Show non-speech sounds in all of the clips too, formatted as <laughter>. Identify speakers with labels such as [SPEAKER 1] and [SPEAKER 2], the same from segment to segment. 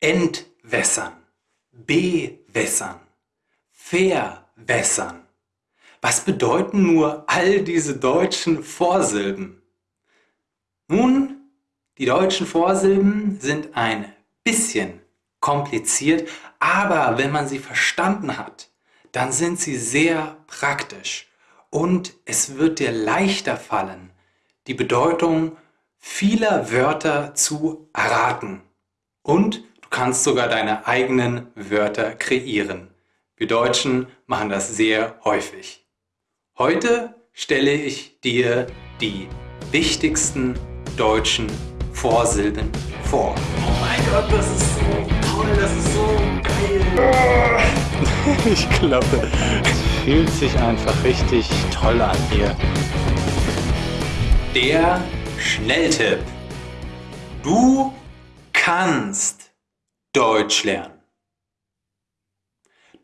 [SPEAKER 1] entwässern, bewässern, verwässern. Was bedeuten nur all diese deutschen Vorsilben? Nun, die deutschen Vorsilben sind ein bisschen kompliziert, aber wenn man sie verstanden hat, dann sind sie sehr praktisch und es wird dir leichter fallen, die Bedeutung vieler Wörter zu erraten. Und du kannst sogar deine eigenen Wörter kreieren. Wir Deutschen machen das sehr häufig. Heute stelle ich dir die wichtigsten deutschen Vorsilben vor.
[SPEAKER 2] Oh mein Gott, das ist so toll, das ist so geil. <laughs>
[SPEAKER 3] Ich glaube, es fühlt sich einfach richtig toll an hier.
[SPEAKER 1] Der Schnelltipp. Du kannst Deutsch lernen.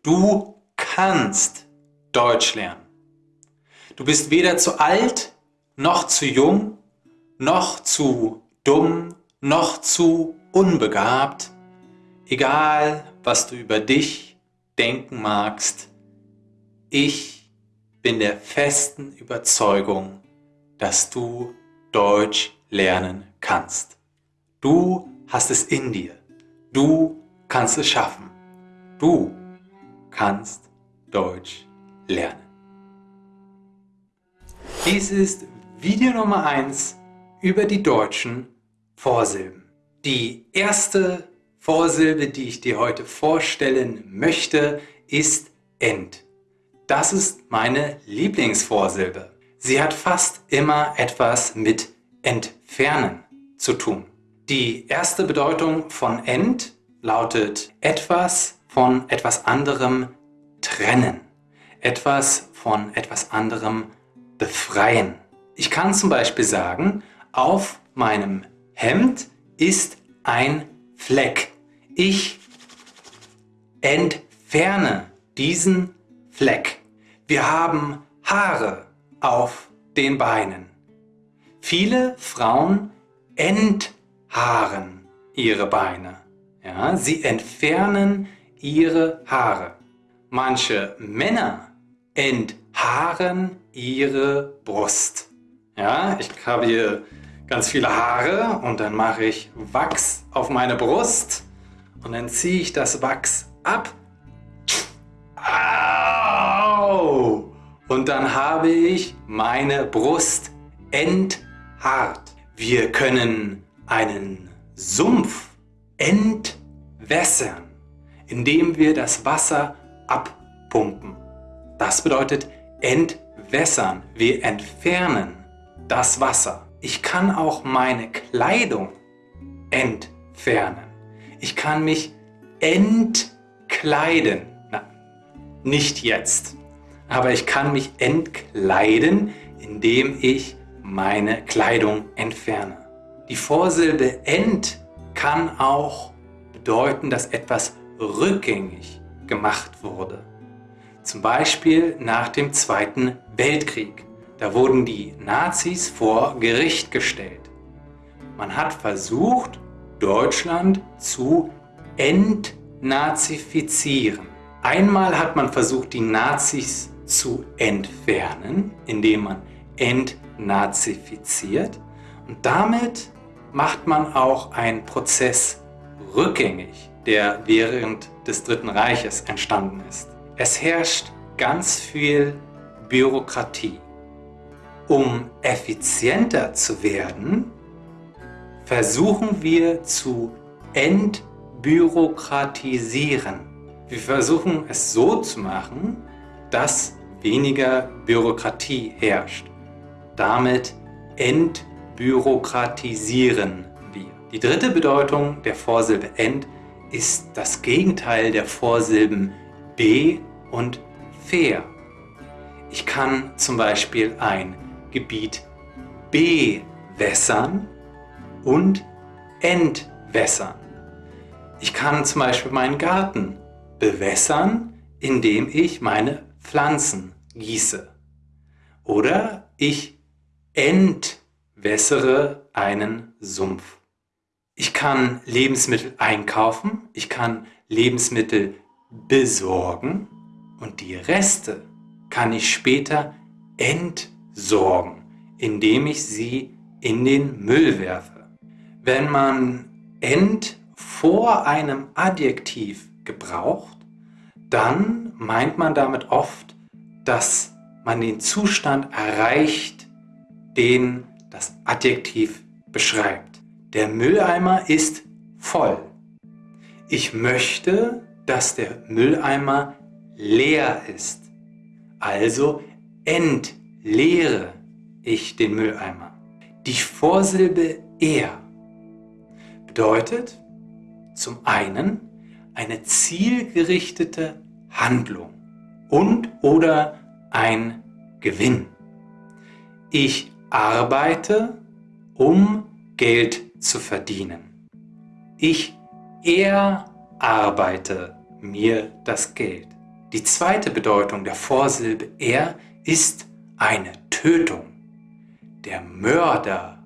[SPEAKER 1] Du kannst Deutsch lernen. Du bist weder zu alt, noch zu jung, noch zu dumm, noch zu unbegabt. Egal, was du über dich denken magst, ich bin der festen Überzeugung, dass du Deutsch lernen kannst. Du hast es in dir. Du kannst es schaffen. Du kannst Deutsch lernen. Dies ist Video Nummer 1 über die deutschen Vorsilben. Die erste Vorsilbe, die ich dir heute vorstellen möchte, ist end. Das ist meine Lieblingsvorsilbe. Sie hat fast immer etwas mit entfernen zu tun. Die erste Bedeutung von ent lautet etwas von etwas anderem trennen, etwas von etwas anderem befreien. Ich kann zum Beispiel sagen, auf meinem Hemd ist ein Fleck. Ich entferne diesen Fleck. Wir haben Haare auf den Beinen. Viele Frauen enthaaren ihre Beine. Ja, sie entfernen ihre Haare. Manche Männer enthaaren ihre Brust. Ja, ich habe hier ganz viele Haare und dann mache ich Wachs auf meine Brust und dann ziehe ich das Wachs ab. Au! Und dann habe ich meine Brust enthaart. Wir können einen Sumpf entwässern, indem wir das Wasser abpumpen. Das bedeutet entwässern. Wir entfernen das Wasser. Ich kann auch meine Kleidung entfernen. Ich kann mich entkleiden. Na, nicht jetzt. Aber ich kann mich entkleiden, indem ich meine Kleidung entferne. Die Vorsilbe ent kann auch bedeuten, dass etwas rückgängig gemacht wurde. Zum Beispiel nach dem Zweiten Weltkrieg. Da wurden die Nazis vor Gericht gestellt. Man hat versucht, Deutschland zu entnazifizieren. Einmal hat man versucht, die Nazis zu entfernen, indem man entnazifiziert. Und damit macht man auch einen Prozess rückgängig, der während des Dritten Reiches entstanden ist. Es herrscht ganz viel Bürokratie. Um effizienter zu werden, versuchen wir zu entbürokratisieren. Wir versuchen es so zu machen, dass weniger Bürokratie herrscht. Damit entbürokratisieren wir. Die dritte Bedeutung der Vorsilbe ent ist das Gegenteil der Vorsilben be und fair. Ich kann zum Beispiel ein Gebiet bewässern und entwässern. Ich kann zum Beispiel meinen Garten bewässern, indem ich meine Pflanzen gieße. Oder ich entwässere einen Sumpf. Ich kann Lebensmittel einkaufen, ich kann Lebensmittel besorgen und die Reste kann ich später entsorgen, indem ich sie in den Müll werfe. Wenn man ent vor einem Adjektiv gebraucht, dann meint man damit oft, dass man den Zustand erreicht, den das Adjektiv beschreibt. Der Mülleimer ist voll. Ich möchte, dass der Mülleimer leer ist. Also entleere ich den Mülleimer. Die Vorsilbe er bedeutet zum einen eine zielgerichtete Handlung und oder ein Gewinn. Ich arbeite, um Geld zu verdienen. Ich erarbeite mir das Geld. Die zweite Bedeutung der Vorsilbe er ist eine Tötung. Der Mörder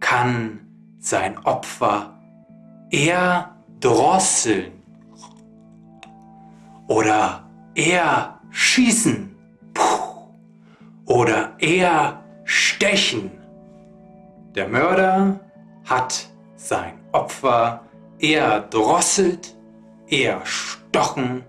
[SPEAKER 1] kann sein Opfer erdrosseln oder erschießen oder erstechen. Der Mörder hat sein Opfer erdrosselt, erstochen,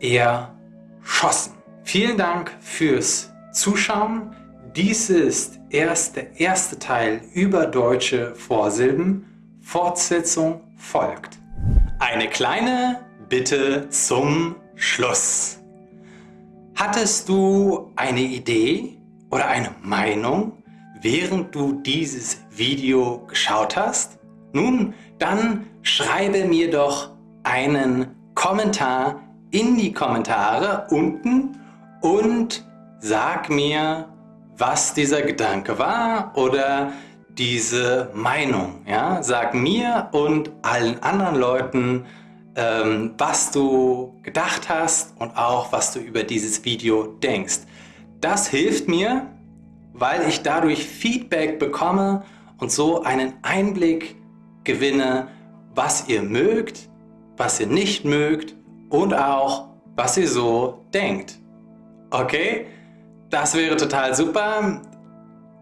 [SPEAKER 1] erschossen. Vielen Dank fürs Zuschauen. Dies ist erst der erste Teil über deutsche Vorsilben. Fortsetzung folgt. Eine kleine Bitte zum Schluss. Hattest du eine Idee oder eine Meinung, während du dieses Video geschaut hast? Nun, dann schreibe mir doch einen Kommentar in die Kommentare unten und sag mir, was dieser Gedanke war oder diese Meinung. Ja? Sag mir und allen anderen Leuten, ähm, was du gedacht hast und auch was du über dieses Video denkst. Das hilft mir, weil ich dadurch Feedback bekomme und so einen Einblick gewinne, was ihr mögt, was ihr nicht mögt und auch, was ihr so denkt. Okay? Das wäre total super.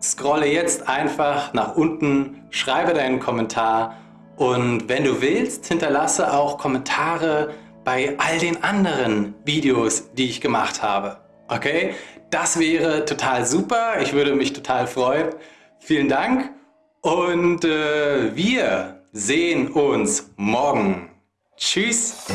[SPEAKER 1] Scrolle jetzt einfach nach unten, schreibe deinen Kommentar und wenn du willst, hinterlasse auch Kommentare bei all den anderen Videos, die ich gemacht habe. Okay? Das wäre total super. Ich würde mich total freuen. Vielen Dank und äh, wir sehen uns morgen. Tschüss!